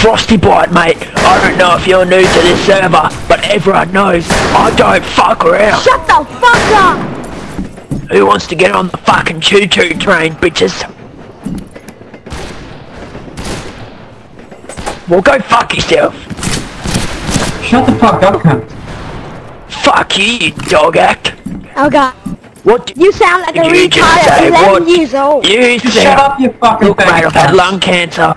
Frosty Bite, mate. I don't know if you're new to this server, but everyone knows I don't fuck around. Shut the fuck up! Who wants to get on the fucking choo-choo train, bitches? Well, go fuck yourself. Shut the fuck up, cunt. Fuck you, you dog act. Oh god. What You sound like a You just retard at say 11 what? years old. you Shut sound... up, you fucking Look, mate, I've had lung cancer.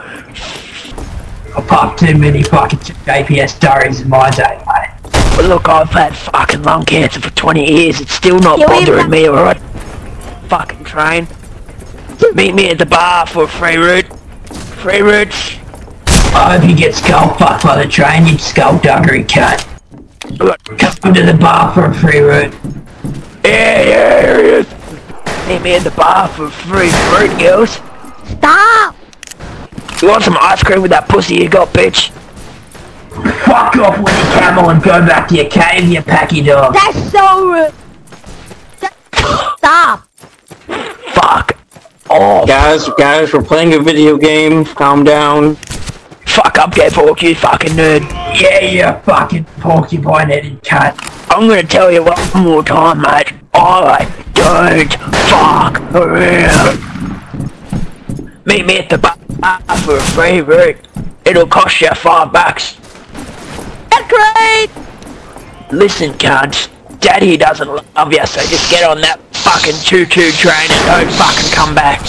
I popped too many fucking JPS stories in my day, mate. But look, I've had fucking lung cancer for 20 years. It's still not Yeah, we- bothering me, alright? Fucking train. Meet me at the bar for a free route. Free routes. I hope you get skull fucked by the train, you skullduggery cunt. Look, Come to the bar for a free route. yeah, yeah, here he is. Meet me at the bar for free fruit, girls. Stop! You want some ice cream with that pussy you got, bitch? Fuck off with your camel and go back to your cave, you packy dog. That's so rude. Stop! Fuck off. Guys, guys, we're playing a video game. Calm down. Fuck up, get fork, you fucking nerd. Yeah, you fucking porcupine-headed cunt. I'm gonna tell you one more time, mate. I don't fuck around. Meet me at the bar for a free route. It'll cost you five bucks. That's great! Listen, cunt. Daddy doesn't love you, so just get on that fucking choo-choo train and don't fucking come back.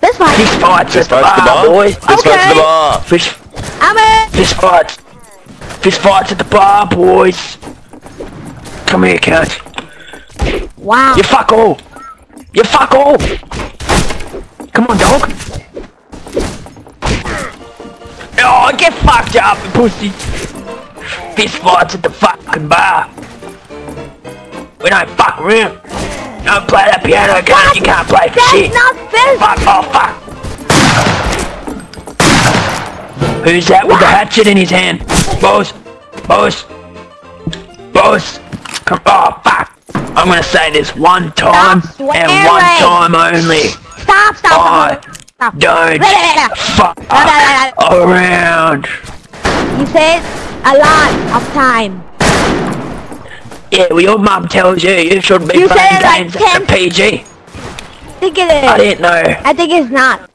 That's fine. Fist fights at the Fight to the bar, bar. boys. Let's go to Okay. the bar. Fist, I'm in! fist fights. Fist fights at the bar, boys. Come here, cunt. Wow. You fuck all. You fuck all. Come on, dog. Get fucked up, pussy. Fist fights at the fucking bar. We don't fuck around. Don't play that piano, cunt. You can't play for shit. not fair! Fuck, oh fuck. Who's that with the hatchet in his hand? Boss, boss, boss. Come, oh fuck. I'm gonna say this one time Stop and one time only. Stop, stop, I stop. don't fuck around. You said a lot of time. Yeah, well your mum tells you you shouldn't be You playing it like games at the PG. I think it I didn't know. I think it's not.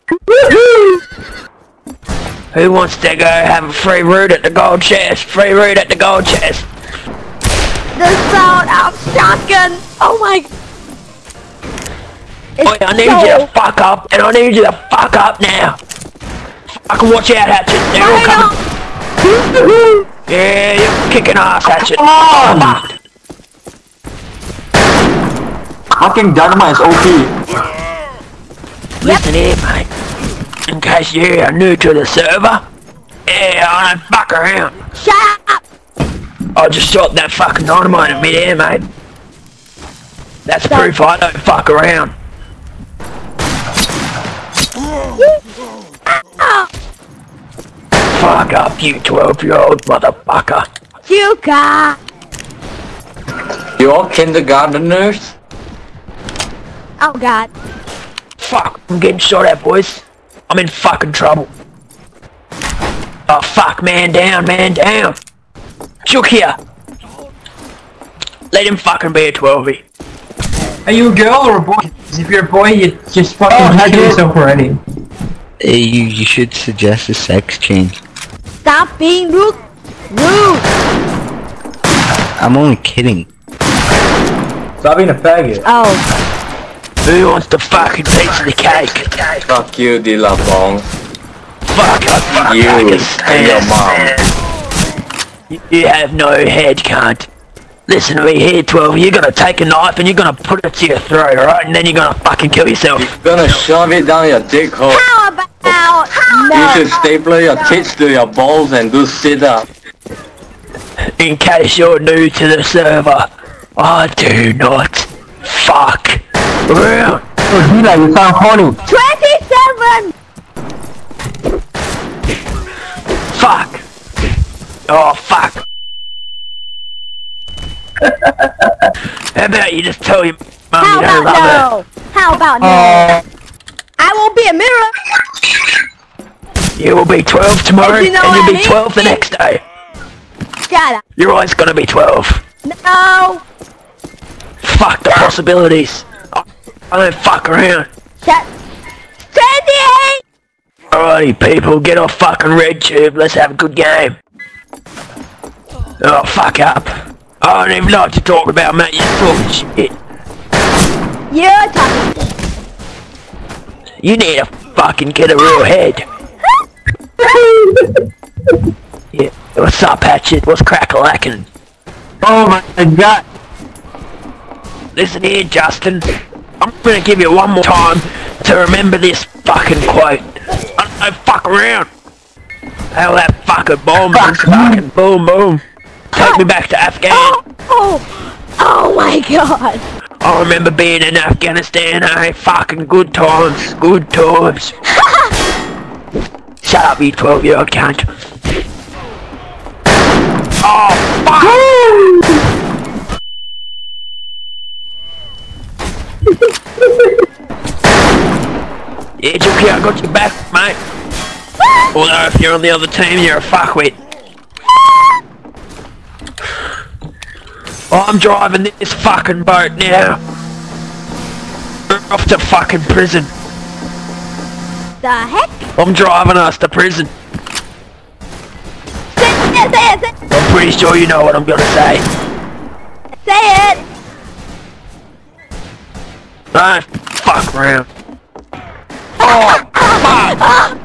Who wants to go have a free route at the gold chest? Free route at the gold chest. The sound of shotgun. Oh my. It's I need so... you to fuck up, and I need you to fuck up now. I can watch out, Hatchet. They're all coming. Yeah, you're kicking ass, Hatchet. on. Fuck. Fucking dynamite is OP. Listen here, mate. In case you are new to the server, yeah, I don't fuck around. Shut up. I just shot that fucking dynamite in midair, mate. That's Stop. proof I don't fuck around. Oh, Fuck up, you 12-year-old motherfucker. Chuka. You all kindergarteners? Oh god. Fuck, I'm getting shot at, boys. I'm in fucking trouble. Oh, fuck, man down, man down. Chook here. Let him fucking be a 12 Are you a girl or a boy? if you're a boy, you just fucking Oh, kill shit. yourself already. Eh, you, you should suggest a sex change. Stop being rude. Rude. I'm only kidding. Stop being a faggot. Oh. Who wants the fucking piece of the cake? Fuck you, Dilapong. Fuck, I fuck, You I can and stand your it. mom. You- You have no head, cunt. Listen to me here, 12. You're gonna take a knife and you're gonna put it to your throat, alright? And then you're gonna fucking kill yourself. You're gonna shove it down your dick hole. How about You should staple your tits to your balls and do sit up. In case you're new to the server, I do not fuck around. Oh, Dila, you sound horny. Twenty-seven. Fuck. Oh, fuck. How about you just tell your mum How you don't about love her? no? How about no? Uh, I won't be a mirror. You will be 12 tomorrow, You know and what I you'll be mean? 12 the next day. Shut up. You're always gonna be 12. No. Fuck the possibilities. I I don't fuck around. Shut. Sandy! Alrighty, people, get off fucking RedTube. Let's have a good game. Oh, fuck up. I don't even like to talk about mate. You're talking shit. You're talking. You need to fucking get a real head. Yeah. What's up, Hatchet? What's crack-a-lackin'? Oh my god. Listen here, Justin. I'm gonna give you one more time to remember this fucking quote. I don't fuck around. How that fucking bomb is fucking boom boom. Take me back to Afghan. Oh. Oh my god. I remember being in Afghanistan, eh? Fucking good times, good times. Shut up, you 12 year old cunt. Oh, fuck! yeah, Juki, I got your back, mate. Although if you're on the other team, you're a fuckwit. I'm driving this fucking boat now. We're off to fucking prison. The heck? I'm driving us to prison. Say it, say it, say it. I'm pretty sure you know what I'm gonna say. Say it. Ah, fuck around. Oh, fuck!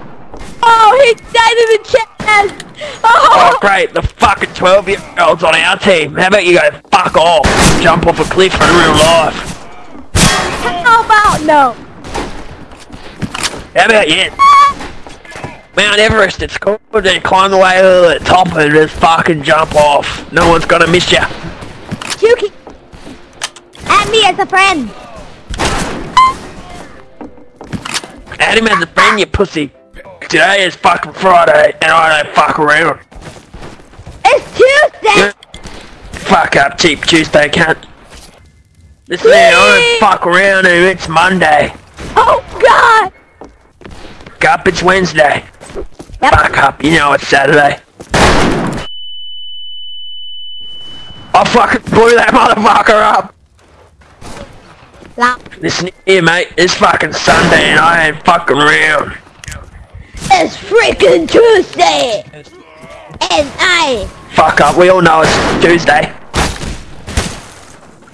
Oh, he died in the chest. Oh, Oh. great, the fucking 12 year olds on our team. How about you go fuck off? Jump off a cliff in real life. How about no? How about you? Mount Everest, it's cool to climb the way to the top and just fucking jump off. No one's gonna miss ya. Juki. Add me as a friend. Add him as a friend, you pussy. Today is fucking Friday, and I don't fuck around. It's Tuesday. Fuck up, cheap Tuesday cunt. Listen here, I don't fuck around and it's Monday. Oh God. Up, it's Wednesday. Yep. Fuck up, you know it's Saturday. Oh, I fucking blew that motherfucker up. La- Listen here, mate, it's fucking Sunday and I ain't fucking around. It's freaking Tuesday. And I. Fuck up, we all know it's Tuesday.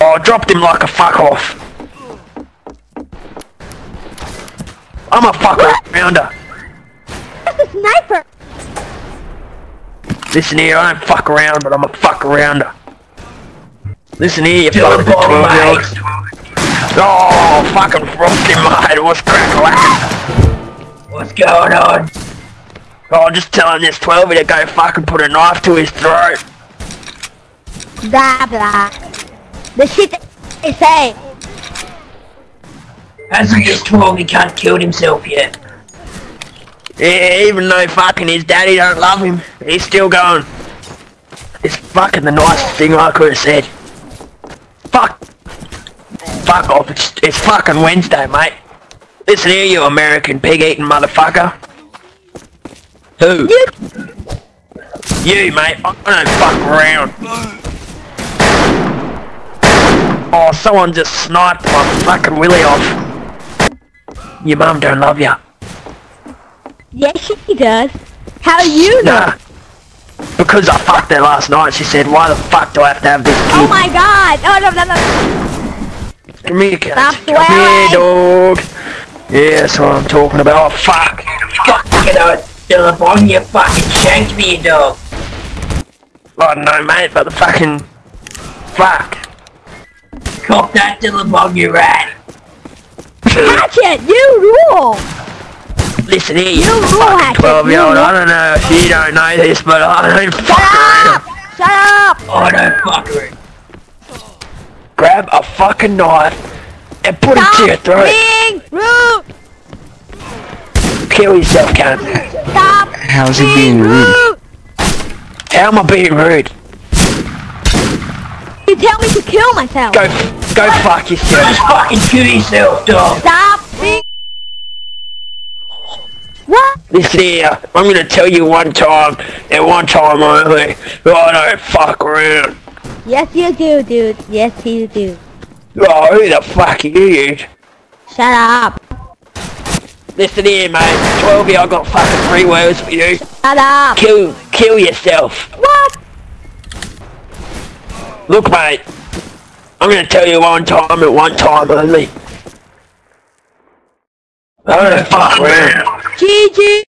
Oh, I dropped him like a fuck off. I'm a fucker, rounder. That's a sniper. Listen here, I don't fuck around, but I'm a fuck arounder. Listen here, you Dylan fucking Ball, 12 year mate. Oh, fucking frosty mate, what's crack whack? What's going on? Oh, just telling this 12 year to go fucking put a knife to his throat. Blah blah. The shit they say. Hasn't this 12 can't killed himself yet? Yeah, even though fucking his daddy don't love him, he's still going. It's fucking the nicest thing I could have said. Fuck. Fuck off, it's, it's fucking Wednesday, mate. Listen here, you American pig-eating motherfucker. Who? You. You, mate. I don't fuck around. Oh, someone just sniped my fucking willy off. Your mum don't love ya. Yes, she does. How do you know? Nah. Because I fucked her last night, she said, why the fuck do I have to have this Oh my God! Oh no no no! Come here, cat. Stop Come here, dog. Yeah, that's what I'm talking about. Oh, fuck. Fuck, you know, Dylan Bong, you fucking shanked me, you dog. I don't know, mate, but the fucking... Fuck. Cop that, Dylan Bong, you rat. Hatchet, you rule. Listen here, you You rule, fucking Hatchet, 12 year you old. rule. I don't know if you don't know this, but I don't fuck Shut around. up! Shut up! I don't fuck around. Grab a fucking knife and put it to your Stop throat. being rude! Kill yourself, cunt. Stop How's he being rude? How am I being rude? You tell me to kill myself. Go, go fuck yourself. Just fucking kill yourself, dog. Stop being... What What? Listen here, I'm gonna tell you one time, and one time only, I don't fuck around. Yes, you do, dude. Yes, you do. Oh, who the fuck are you? Shut up. Listen here, mate. 12 I got fucking three words for you. Shut up. Kill, kill yourself. What? Look, mate. I'm gonna tell you one time and one time only. Don't fuck around. GG.